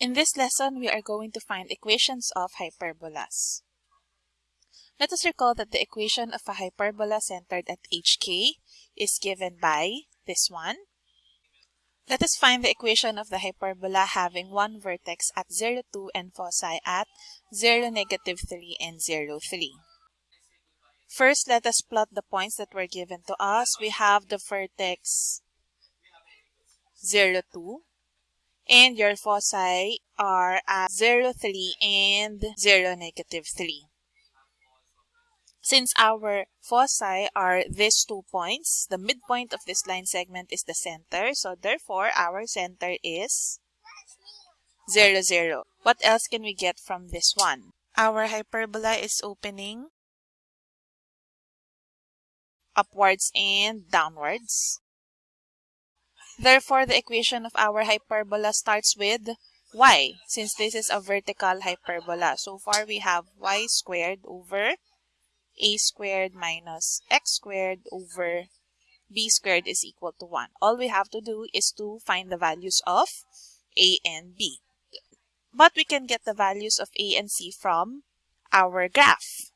In this lesson, we are going to find equations of hyperbolas. Let us recall that the equation of a hyperbola centered at HK is given by this one. Let us find the equation of the hyperbola having one vertex at 0, 2 and foci at 0, negative 3 and 0, 3. First, let us plot the points that were given to us. We have the vertex 0, 2 and your foci are at 0, 3 and 0, negative 3. Since our foci are these two points, the midpoint of this line segment is the center. So therefore, our center is 0, 0. What else can we get from this one? Our hyperbola is opening upwards and downwards. Therefore, the equation of our hyperbola starts with y, since this is a vertical hyperbola. So far, we have y squared over a squared minus x squared over b squared is equal to 1. All we have to do is to find the values of a and b. But we can get the values of a and c from our graph.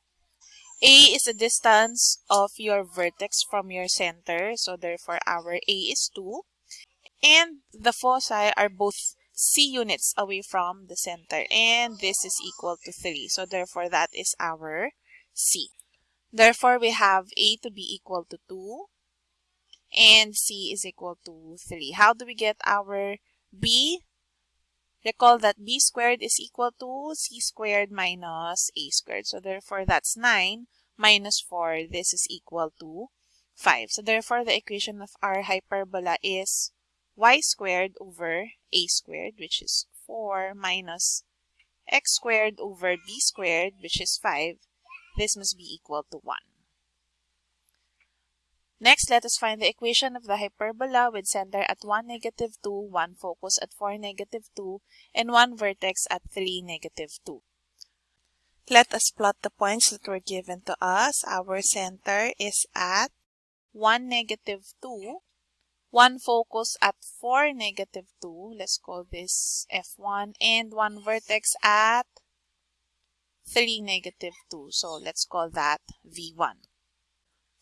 A is the distance of your vertex from your center. So therefore, our A is 2 and the foci are both c units away from the center and this is equal to 3 so therefore that is our c. Therefore we have a to be equal to 2 and c is equal to 3 how do we get our b? Recall that b squared is equal to c squared minus a squared. So therefore that's 9 minus 4 this is equal to 5 so therefore the equation of our hyperbola is y squared over a squared, which is 4, minus x squared over b squared, which is 5. This must be equal to 1. Next, let us find the equation of the hyperbola with center at 1, negative 2, 1 focus at 4, negative 2, and 1 vertex at 3, negative 2. Let us plot the points that were given to us. Our center is at 1, negative 2, one focus at 4, negative 2. Let's call this F1. And one vertex at 3, negative 2. So let's call that V1.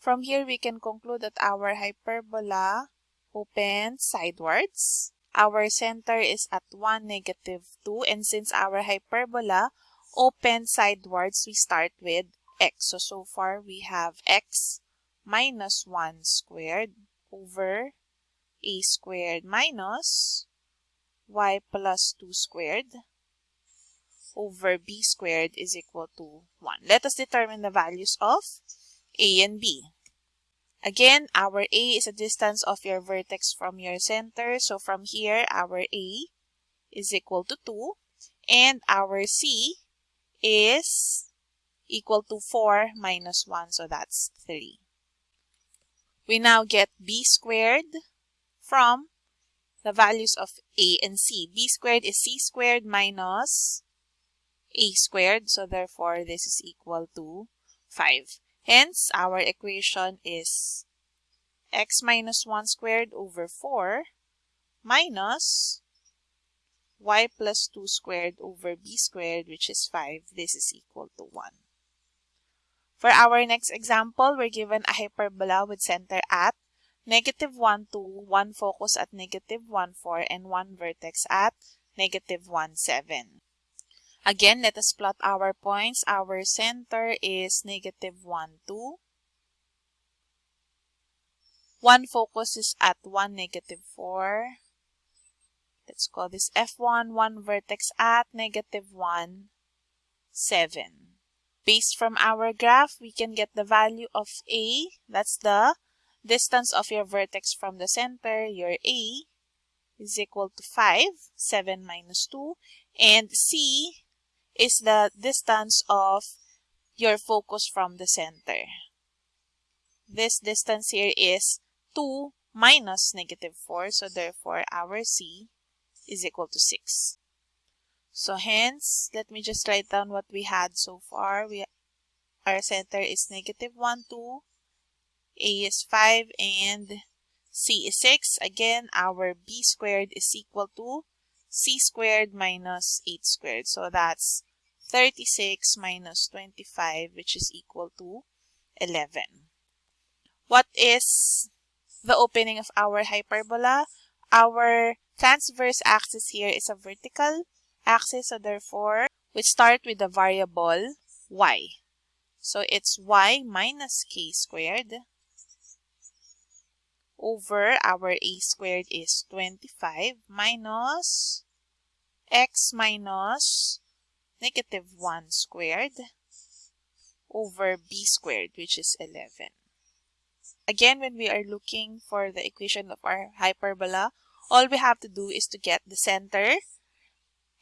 From here, we can conclude that our hyperbola opens sidewards. Our center is at 1, negative 2. And since our hyperbola opens sidewards, we start with x. So, so far, we have x minus 1 squared over a squared minus y plus 2 squared over b squared is equal to 1. Let us determine the values of a and b. Again, our a is a distance of your vertex from your center. So from here, our a is equal to 2 and our c is equal to 4 minus 1. So that's 3. We now get b squared from the values of a and c. b squared is c squared minus a squared. So therefore, this is equal to 5. Hence, our equation is x minus 1 squared over 4 minus y plus 2 squared over b squared, which is 5. This is equal to 1. For our next example, we're given a hyperbola with center at negative 1, 2, 1 focus at negative 1, 4, and 1 vertex at negative 1, 7. Again, let us plot our points. Our center is negative 1, 2. 1 focus is at 1, negative 4. Let's call this F1, 1 vertex at negative 1, 7. Based from our graph, we can get the value of A. That's the distance of your vertex from the center, your A, is equal to 5, 7 minus 2, and C is the distance of your focus from the center. This distance here is 2 minus negative 4, so therefore our C is equal to 6. So hence, let me just write down what we had so far. We, our center is negative 1, 2, a is 5 and C is 6. Again, our B squared is equal to c squared minus 8 squared. So that's 36 minus 25 which is equal to 11. What is the opening of our hyperbola? Our transverse axis here is a vertical axis so therefore we start with the variable y. So it's y minus k squared over our a squared is 25 minus x minus negative 1 squared over b squared which is 11. Again, when we are looking for the equation of our hyperbola, all we have to do is to get the center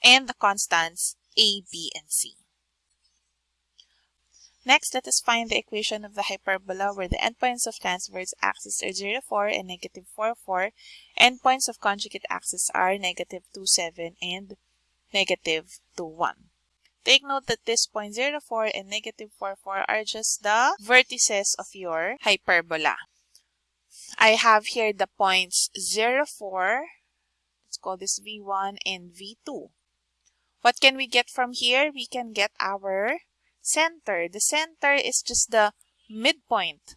and the constants a, b, and c. Next, let us find the equation of the hyperbola where the endpoints of transverse axis are 0, 4 and negative 4, 4. Endpoints of conjugate axis are negative 2, 7 and negative 2, 1. Take note that this point 0, 4 and negative 4, 4 are just the vertices of your hyperbola. I have here the points 0, 4, let's call this V1 and V2. What can we get from here? We can get our center. The center is just the midpoint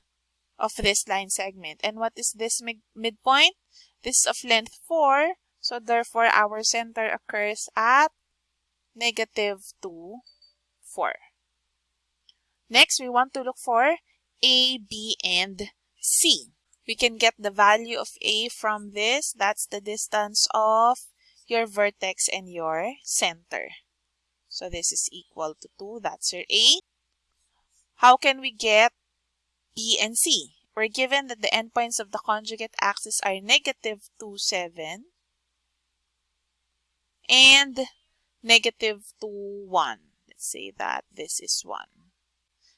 of this line segment. And what is this mid midpoint? This is of length 4. So therefore, our center occurs at negative 2, 4. Next, we want to look for A, B, and C. We can get the value of A from this. That's the distance of your vertex and your center. So this is equal to 2. That's your A. How can we get B and C? We're given that the endpoints of the conjugate axis are negative 2, 7 and negative 2, 1. Let's say that this is 1.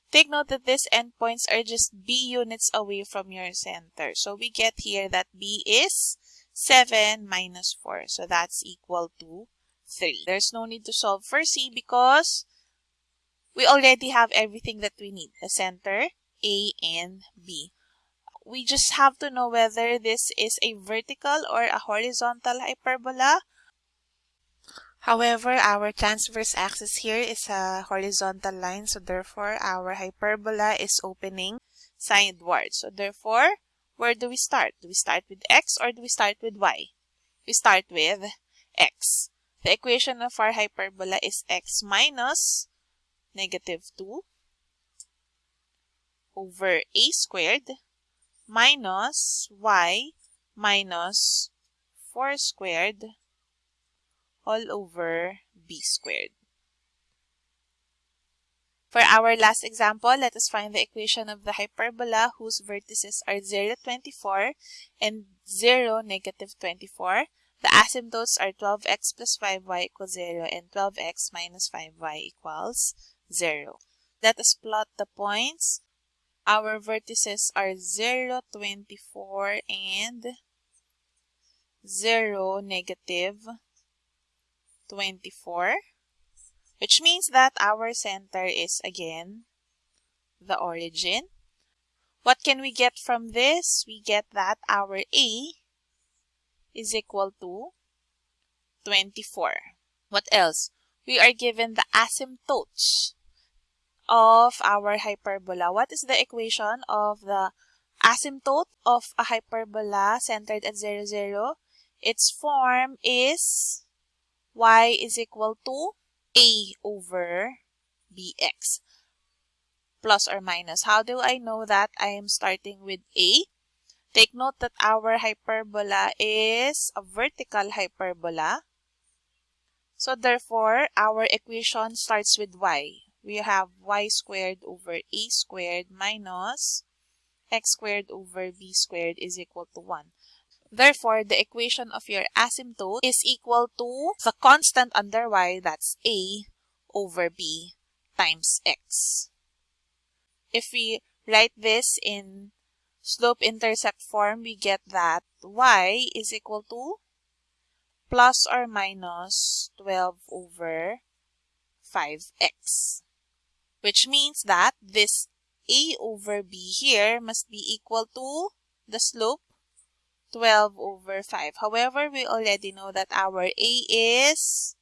Take note that these endpoints are just B units away from your center. So we get here that B is 7 minus 4. So that's equal to 3. There's no need to solve for C because we already have everything that we need. The center, A and B. We just have to know whether this is a vertical or a horizontal hyperbola. However, our transverse axis here is a horizontal line. So therefore, our hyperbola is opening sideward. So therefore, where do we start? Do we start with x or do we start with y? We start with x. The equation of our hyperbola is x minus negative 2 over a squared minus y minus 4 squared all over b squared. For our last example, let us find the equation of the hyperbola whose vertices are 0, 24 and 0, negative 24. The asymptotes are 12x plus 5y equals 0 and 12x minus 5y equals 0. Let us plot the points. Our vertices are 0, 24 and 0, negative 24 which means that our center is again the origin. What can we get from this? We get that our A is equal to 24. What else? We are given the asymptotes of our hyperbola. What is the equation of the asymptote of a hyperbola centered at 0, 0? Its form is y is equal to a over bx plus or minus. How do I know that I am starting with a? Take note that our hyperbola is a vertical hyperbola. So therefore, our equation starts with y. We have y squared over a squared minus x squared over b squared is equal to 1. Therefore, the equation of your asymptote is equal to the constant under y, that's a, over b times x. If we write this in slope-intercept form, we get that y is equal to plus or minus 12 over 5x. Which means that this a over b here must be equal to the slope 12 over 5. However, we already know that our A is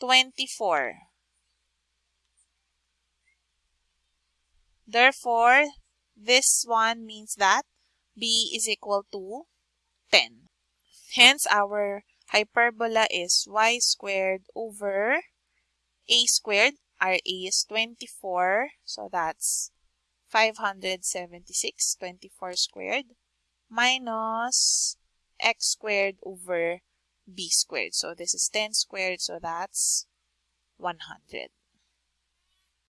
24. Therefore, this one means that B is equal to 10. Hence, our hyperbola is y squared over a squared. Our a is 24, so that's 576, 24 squared, minus x squared over b squared. So this is 10 squared, so that's 100.